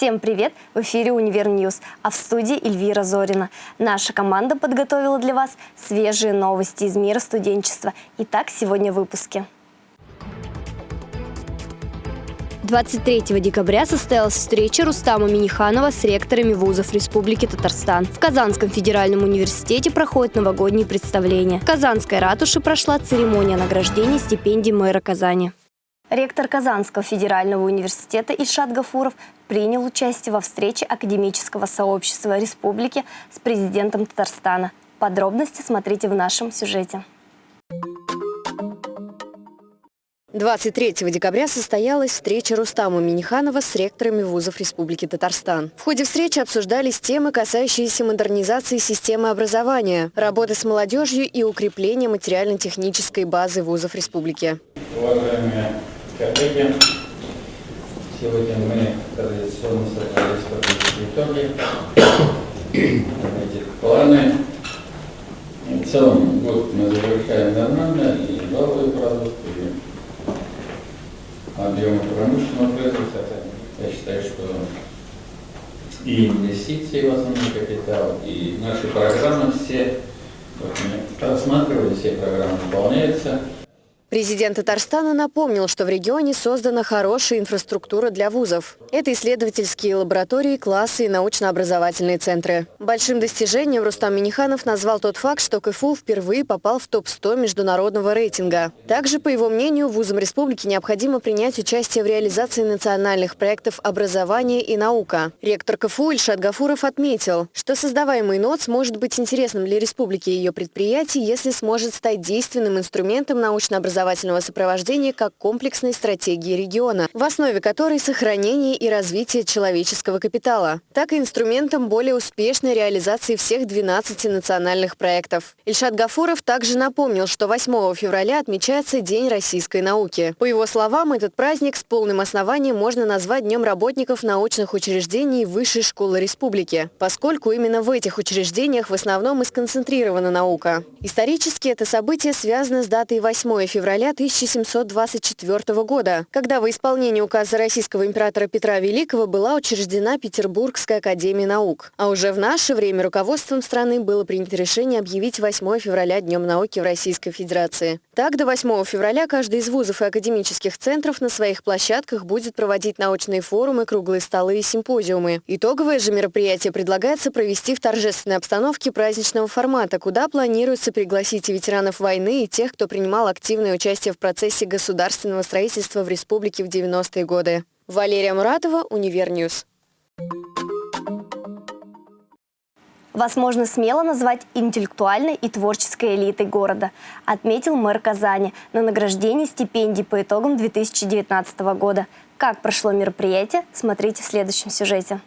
Всем привет! В эфире «Univer News», а в студии Эльвира Зорина. Наша команда подготовила для вас свежие новости из мира студенчества. Итак, сегодня в выпуске. 23 декабря состоялась встреча Рустама Миниханова с ректорами вузов Республики Татарстан. В Казанском федеральном университете проходит новогодние представления. В Казанской ратуше прошла церемония награждения стипендий мэра Казани. Ректор Казанского федерального университета Ильшат Гафуров принял участие во встрече академического сообщества республики с президентом Татарстана. Подробности смотрите в нашем сюжете. 23 декабря состоялась встреча Рустама Миниханова с ректорами вузов Республики Татарстан. В ходе встречи обсуждались темы, касающиеся модернизации системы образования, работы с молодежью и укрепления материально-технической базы вузов республики. Уважаемые коллеги, сегодня мы традиционно собрались подвести итоги, этих планы. В целом год мы завершаем нормально, и новые продукты, и объемы промышленного производства. Я считаю, что и инвестиции в основной капитал, и наши программы все, вот мы просматривали, все программы выполняются. Президент Татарстана напомнил, что в регионе создана хорошая инфраструктура для вузов. Это исследовательские лаборатории, классы и научно-образовательные центры. Большим достижением Рустам Миниханов назвал тот факт, что КФУ впервые попал в топ-100 международного рейтинга. Также, по его мнению, вузам республики необходимо принять участие в реализации национальных проектов образования и наука. Ректор КФУ Ильшат Гафуров отметил, что создаваемый НОЦ может быть интересным для республики и ее предприятий, если сможет стать действенным инструментом научно-образовательного образовательного сопровождения как комплексной стратегии региона, в основе которой сохранение и развитие человеческого капитала, так и инструментом более успешной реализации всех 12 национальных проектов. Ильшат Гафуров также напомнил, что 8 февраля отмечается День российской науки. По его словам, этот праздник с полным основанием можно назвать Днем работников научных учреждений Высшей школы республики, поскольку именно в этих учреждениях в основном и сконцентрирована наука. Исторически это событие связано с датой 8 февраля февраля 1724 года, когда во исполнение указа российского императора Петра Великого была учреждена Петербургская академия наук. А уже в наше время руководством страны было принято решение объявить 8 февраля Днем науки в Российской Федерации. Так, до 8 февраля каждый из вузов и академических центров на своих площадках будет проводить научные форумы, круглые столы и симпозиумы. Итоговое же мероприятие предлагается провести в торжественной обстановке праздничного формата, куда планируется пригласить и ветеранов войны, и тех, кто принимал активное участие в процессе государственного строительства в республике в 90-е годы. Валерия Муратова, Univer News. Вас можно смело назвать интеллектуальной и творческой элитой города, отметил мэр Казани на награждении стипендий по итогам 2019 года. Как прошло мероприятие, смотрите в следующем сюжете.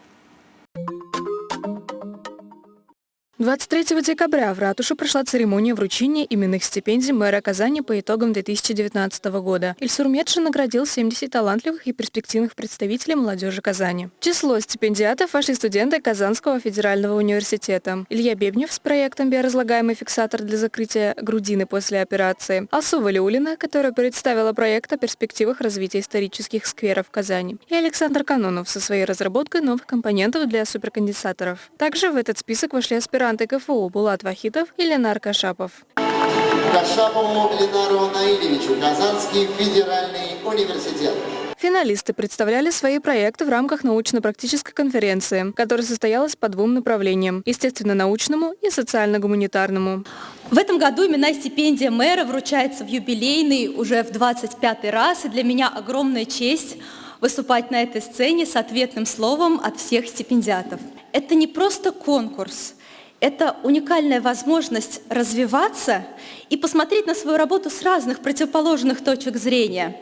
23 декабря в ратуше прошла церемония вручения именных стипендий мэра Казани по итогам 2019 года. Ильсур Медшин наградил 70 талантливых и перспективных представителей молодежи Казани. Число стипендиатов вошли студенты Казанского федерального университета. Илья Бебнев с проектом «Биоразлагаемый фиксатор для закрытия грудины после операции», Алсу Валиулина, которая представила проект о перспективах развития исторических скверов Казани, и Александр Канонов со своей разработкой новых компонентов для суперконденсаторов. Также в этот список вошли аспиранты аспиранты КФУ Булат Вахитов и Ленар Кашапов. Кашапову Ленару Наилевичу, Казанский федеральный университет. Финалисты представляли свои проекты в рамках научно-практической конференции, которая состоялась по двум направлениям – естественно-научному и социально-гуманитарному. В этом году именная стипендия мэра вручается в юбилейный уже в 25 раз, и для меня огромная честь выступать на этой сцене с ответным словом от всех стипендиатов. Это не просто конкурс – это уникальная возможность развиваться и посмотреть на свою работу с разных противоположных точек зрения.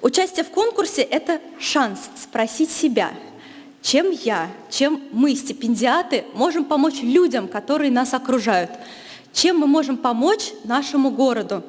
Участие в конкурсе – это шанс спросить себя, чем я, чем мы, стипендиаты, можем помочь людям, которые нас окружают, чем мы можем помочь нашему городу.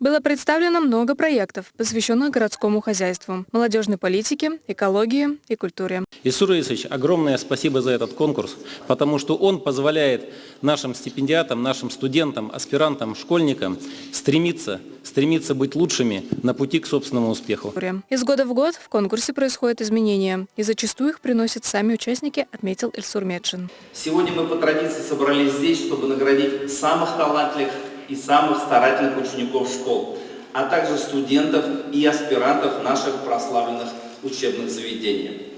Было представлено много проектов, посвященных городскому хозяйству, молодежной политике, экологии и культуре. Исур Исович, огромное спасибо за этот конкурс, потому что он позволяет нашим стипендиатам, нашим студентам, аспирантам, школьникам стремиться, стремиться быть лучшими на пути к собственному успеху. Из года в год в конкурсе происходят изменения, и зачастую их приносят сами участники, отметил Эльсур Медшин. Сегодня мы по традиции собрались здесь, чтобы наградить самых талантливых и самых старательных учеников школ, а также студентов и аспирантов наших прославленных учебных заведений.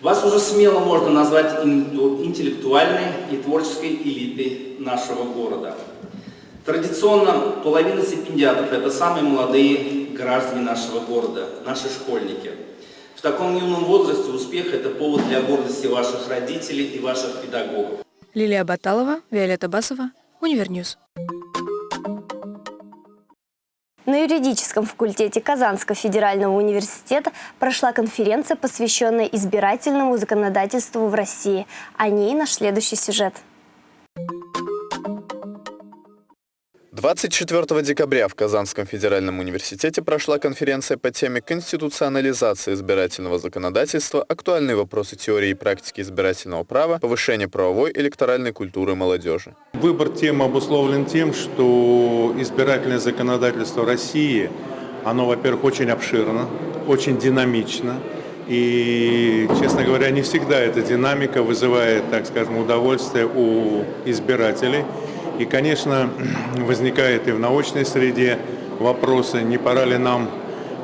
Вас уже смело можно назвать интеллектуальной и творческой элитой нашего города. Традиционно половина стипендиатов – это самые молодые граждане нашего города, наши школьники. В таком юном возрасте успех – это повод для гордости ваших родителей и ваших педагогов. Лилия Баталова, Виолетта Басова, Univer News. На юридическом факультете Казанского федерального университета прошла конференция, посвященная избирательному законодательству в России. О ней наш следующий сюжет. 24 декабря в Казанском федеральном университете прошла конференция по теме «Конституционализация избирательного законодательства. Актуальные вопросы теории и практики избирательного права. Повышение правовой электоральной культуры молодежи». Выбор темы обусловлен тем, что избирательное законодательство России, оно, во-первых, очень обширно, очень динамично. И, честно говоря, не всегда эта динамика вызывает, так скажем, удовольствие у избирателей. И, конечно, возникает и в научной среде вопросы, не пора ли нам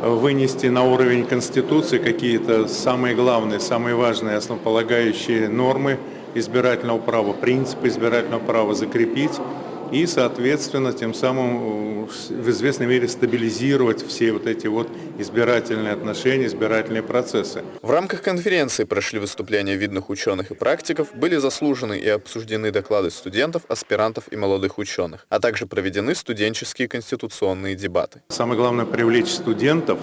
вынести на уровень Конституции какие-то самые главные, самые важные основополагающие нормы избирательного права, принципы избирательного права закрепить и, соответственно, тем самым э, в известной мере стабилизировать все вот эти вот избирательные отношения, избирательные процессы. В рамках конференции прошли выступления видных ученых и практиков, были заслужены и обсуждены доклады студентов, аспирантов и молодых ученых, а также проведены студенческие конституционные дебаты. Самое главное привлечь студентов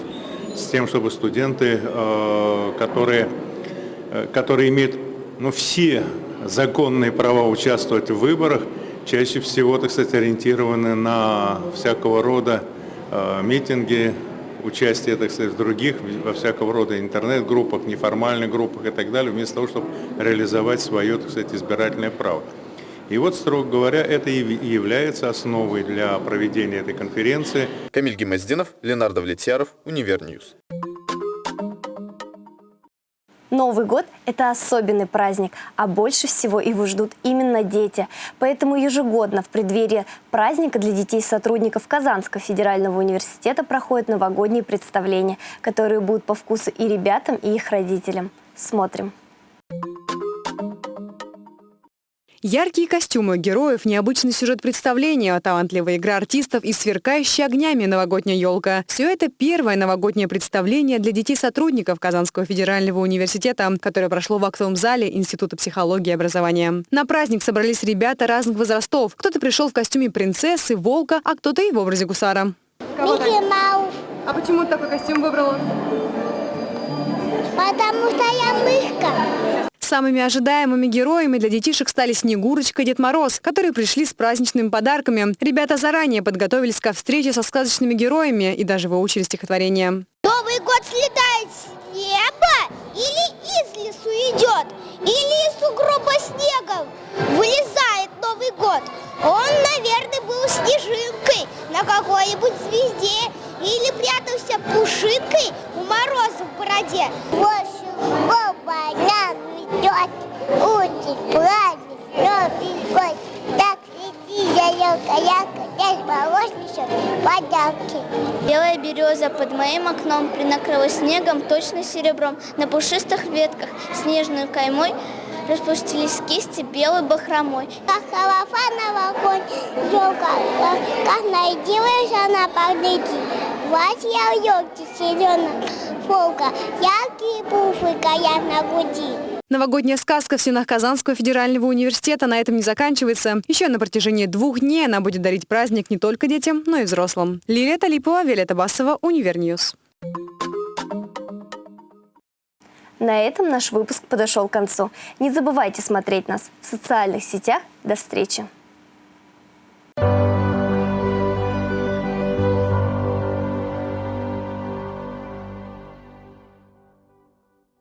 с тем, чтобы студенты, э, которые, э, которые имеют ну, все законные права участвовать в выборах, чаще всего, так сказать, ориентированы на всякого рода э, митинги, участие, так сказать, в других, во всякого рода интернет-группах, неформальных группах и так далее, вместо того, чтобы реализовать свое, так сказать, избирательное право. И вот, строго говоря, это и является основой для проведения этой конференции. Камиль Гемоздинов, Ленар Давлетьяров, Univer News. Новый год – это особенный праздник, а больше всего его ждут именно дети. Поэтому ежегодно в преддверии праздника для детей сотрудников Казанского федерального университета проходят новогодние представления, которые будут по вкусу и ребятам, и их родителям. Смотрим. Яркие костюмы героев, необычный сюжет представления, талантливая игра артистов и сверкающая огнями новогодняя елка. Все это первое новогоднее представление для детей-сотрудников Казанского федерального университета, которое прошло в актовом зале Института психологии и образования. На праздник собрались ребята разных возрастов. Кто-то пришел в костюме принцессы, волка, а кто-то и в образе гусара. Микки Маус. А почему такой костюм выбрала? Потому что я мышка. Самыми ожидаемыми героями для детишек стали Снегурочка и Дед Мороз, которые пришли с праздничными подарками. Ребята заранее подготовились ко встрече со сказочными героями и даже выучили стихотворение. Новый год слетает с неба или из лесу идет, или из сугроба снегом вылезает Новый год. Он, наверное, был снежинкой на какой-нибудь звезде или прятался пушинкой у мороза в бороде. Идет очень праздник, Новый год. Так лети, ялка, ялка, дядь несет подарки. Белая береза под моим окном принакрылась снегом, точно серебром. На пушистых ветках снежной каймой распустились кисти белой бахромой. Как хороша новогодняя елка, как нарядилась она погляди. Платье на елке зеленого шелка, яркие бусы горят на груди. Новогодняя сказка в стенах Казанского федерального университета на этом не заканчивается. Еще на протяжении двух дней она будет дарить праздник не только детям, но и взрослым. Лилия Талипова, Виолетта Басова, Univer News. На этом наш выпуск подошел к концу. Не забывайте смотреть нас в социальных сетях. До встречи!